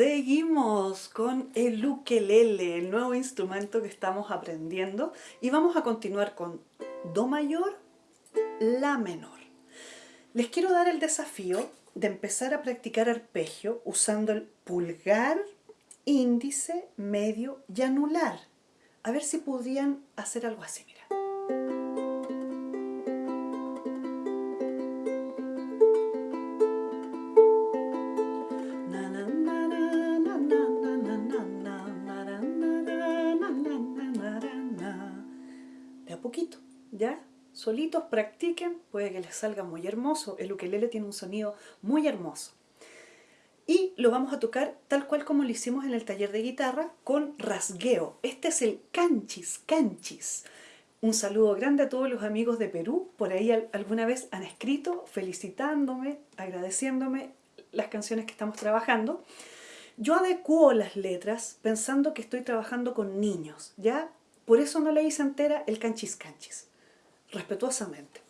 Seguimos con el ukelele, el nuevo instrumento que estamos aprendiendo y vamos a continuar con Do mayor, La menor. Les quiero dar el desafío de empezar a practicar arpegio usando el pulgar, índice, medio y anular. A ver si podrían hacer algo así. Poquito, ¿ya? Solitos practiquen, puede que les salga muy hermoso. El ukelele tiene un sonido muy hermoso. Y lo vamos a tocar tal cual como lo hicimos en el taller de guitarra, con rasgueo. Este es el canchis, canchis. Un saludo grande a todos los amigos de Perú. Por ahí alguna vez han escrito felicitándome, agradeciéndome las canciones que estamos trabajando. Yo adecuo las letras pensando que estoy trabajando con niños, ¿ya? Por eso no le hice entera el canchis canchis, respetuosamente.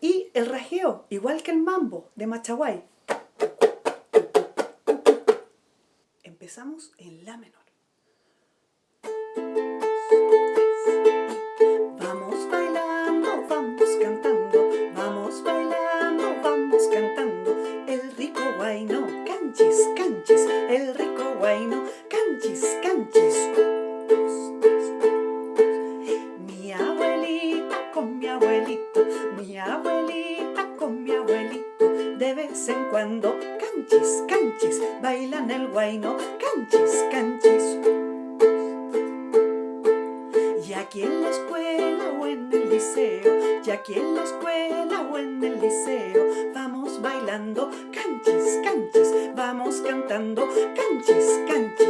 Y el rasgueo, igual que el mambo de Machaguay. Empezamos en la menor. Vamos bailando, vamos cantando, vamos bailando, vamos cantando. El rico guayno, canchis, canchis, el rico guayno, canchis, canchis. De vez en cuando canchis, canchis, bailan el guayno, canchis, canchis. Y aquí en la escuela o en el liceo, y aquí en la escuela o en el liceo, vamos bailando canchis, canchis, vamos cantando canchis, canchis.